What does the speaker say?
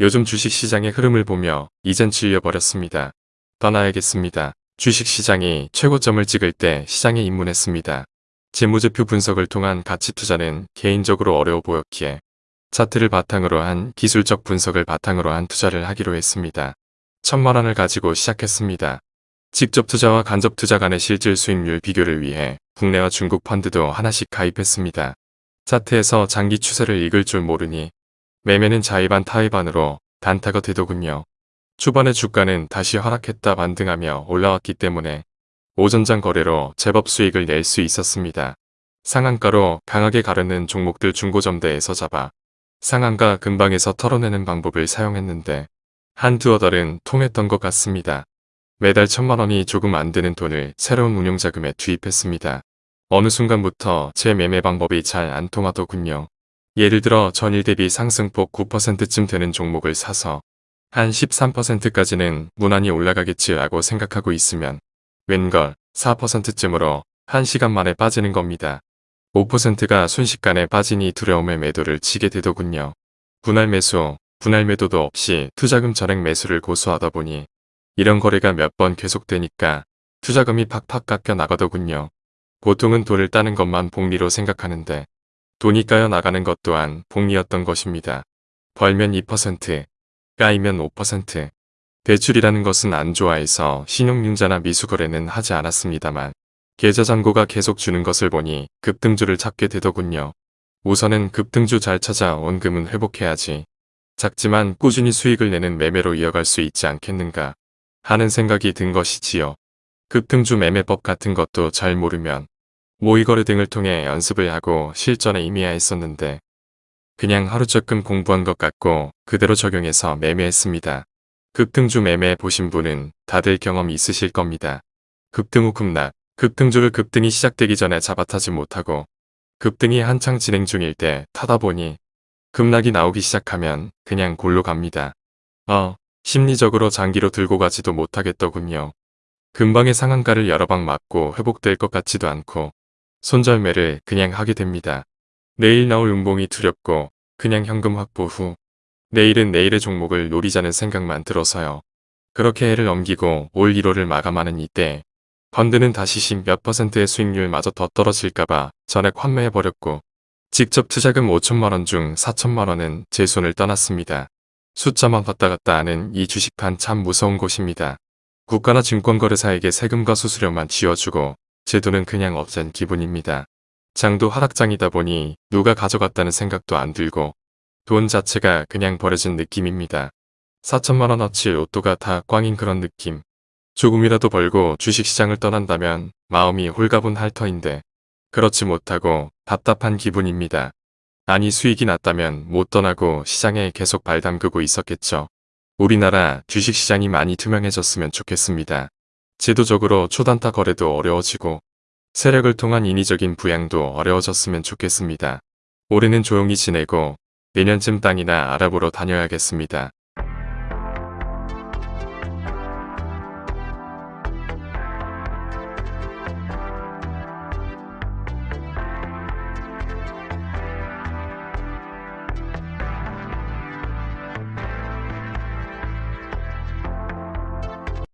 요즘 주식시장의 흐름을 보며 이젠 질려버렸습니다. 떠나야겠습니다. 주식시장이 최고점을 찍을 때 시장에 입문했습니다. 재무제표 분석을 통한 가치 투자는 개인적으로 어려워 보였기에 차트를 바탕으로 한 기술적 분석을 바탕으로 한 투자를 하기로 했습니다. 천만 원을 가지고 시작했습니다. 직접 투자와 간접 투자 간의 실질 수익률 비교를 위해 국내와 중국 펀드도 하나씩 가입했습니다. 차트에서 장기 추세를 읽을 줄 모르니 매매는 자의반 타의반으로 단타가 되더군요. 초반에 주가는 다시 하락했다 반등하며 올라왔기 때문에 오전장 거래로 제법 수익을 낼 수 있었습니다. 상한가로 강하게 가르는 종목들 중고점대에서 잡아 상한가 근방에서 털어내는 방법을 사용했는데 한두어 달은 통했던 것 같습니다. 매달 천만 원이 조금 안 되는 돈을 새로운 운용자금에 투입했습니다. 어느 순간부터 제 매매 방법이 잘 안 통하더군요. 예를 들어 전일 대비 상승폭 9%쯤 되는 종목을 사서 한 13%까지는 무난히 올라가겠지 라고 생각하고 있으면 웬걸 4%쯤으로 1시간 만에 빠지는 겁니다. 5%가 순식간에 빠지니 두려움의 매도를 치게 되더군요. 분할 매수, 분할 매도도 없이 투자금 전액 매수를 고수하다 보니 이런 거래가 몇 번 계속되니까 투자금이 팍팍 깎여 나가더군요. 보통은 돈을 따는 것만 복리로 생각하는데 돈이 까여 나가는 것 또한 복리였던 것입니다. 벌면 2%, 까이면 5%. 대출이라는 것은 안 좋아해서 신용융자나 미수거래는 하지 않았습니다만 계좌 잔고가 계속 주는 것을 보니 급등주를 찾게 되더군요. 우선은 급등주 잘 찾아 원금은 회복해야지. 작지만 꾸준히 수익을 내는 매매로 이어갈 수 있지 않겠는가 하는 생각이 든 것이지요. 급등주 매매법 같은 것도 잘 모르면 모의거래 등을 통해 연습을 하고 실전에 임해야 했었는데 그냥 하루 조금 공부한 것 같고 그대로 적용해서 매매했습니다. 급등주 매매 보신 분은 다들 경험 있으실 겁니다. 급등 후 급락, 급등주를 급등이 시작되기 전에 잡아타지 못하고 급등이 한창 진행 중일 때 타다 보니 급락이 나오기 시작하면 그냥 골로 갑니다. 어, 심리적으로 장기로 들고 가지도 못하겠더군요. 금방의 상한가를 여러 방 맞고 회복될 것 같지도 않고 손절매를 그냥 하게 됩니다. 내일 나올 음봉이 두렵고 그냥 현금 확보 후 내일은 내일의 종목을 노리자는 생각만 들어서요. 그렇게 해를 넘기고 올 1월을 마감하는 이때 펀드는 다시 10몇 퍼센트의 수익률마저 더 떨어질까봐 전액 환매해버렸고 직접 투자금 5천만원 중 4천만원은 제 손을 떠났습니다. 숫자만 왔다 갔다 하는 이 주식판 참 무서운 곳입니다. 국가나 증권거래사에게 세금과 수수료만 쥐어주고 제 돈은 그냥 없앤 기분입니다. 장도 하락장이다 보니 누가 가져갔다는 생각도 안 들고 돈 자체가 그냥 버려진 느낌입니다. 4천만원어치 로또가 다 꽝인 그런 느낌. 조금이라도 벌고 주식시장을 떠난다면 마음이 홀가분할 터인데 그렇지 못하고 답답한 기분입니다. 아니 수익이 났다면 못 떠나고 시장에 계속 발 담그고 있었겠죠. 우리나라 주식시장이 많이 투명해졌으면 좋겠습니다. 제도적으로 초단타 거래도 어려워지고 세력을 통한 인위적인 부양도 어려워졌으면 좋겠습니다. 올해는 조용히 지내고 내년쯤 땅이나 아랍으로 다녀야겠습니다.